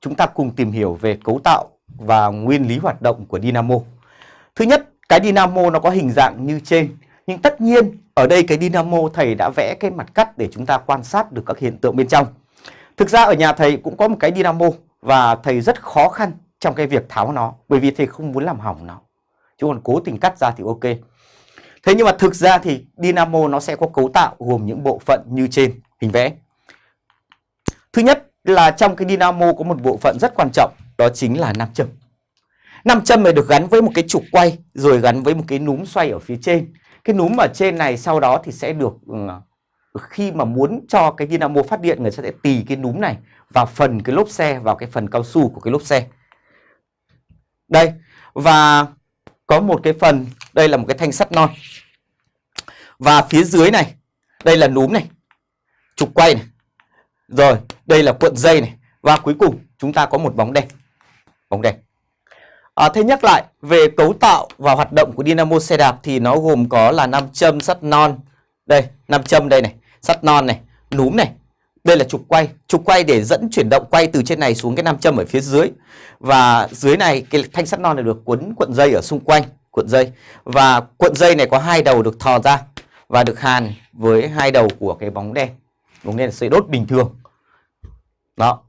chúng ta cùng tìm hiểu về cấu tạo và nguyên lý hoạt động của dynamo. Thứ nhất, cái dynamo nó có hình dạng như trên, nhưng tất nhiên ở đây cái dynamo thầy đã vẽ cái mặt cắt để chúng ta quan sát được các hiện tượng bên trong. Thực ra ở nhà thầy cũng có một cái dynamo và thầy rất khó khăn trong cái việc tháo nó bởi vì thầy không muốn làm hỏng nó. Chứ còn cố tình cắt ra thì ok. Thế nhưng mà thực ra thì dynamo nó sẽ có cấu tạo gồm những bộ phận như trên hình vẽ. Thứ nhất là trong cái dynamo có một bộ phận rất quan trọng đó chính là nam châm. Nam châm này được gắn với một cái trục quay rồi gắn với một cái núm xoay ở phía trên. Cái núm ở trên này sau đó thì sẽ được ừ, khi mà muốn cho cái dynamo phát điện người ta sẽ tì cái núm này vào phần cái lốp xe vào cái phần cao su của cái lốp xe. Đây và có một cái phần đây là một cái thanh sắt non. Và phía dưới này đây là núm này, trục quay này. Rồi, đây là cuộn dây này và cuối cùng chúng ta có một bóng đèn. Bóng đèn. À, thế nhắc lại về cấu tạo và hoạt động của dynamo xe đạp thì nó gồm có là nam châm sắt non. Đây, nam châm đây này, sắt non này, núm này. Đây là trục quay, trục quay để dẫn chuyển động quay từ trên này xuống cái nam châm ở phía dưới. Và dưới này cái thanh sắt non này được quấn cuộn dây ở xung quanh, cuộn dây. Và cuộn dây này có hai đầu được thò ra và được hàn với hai đầu của cái bóng đèn nên sẽ sợi đốt bình thường. Đó,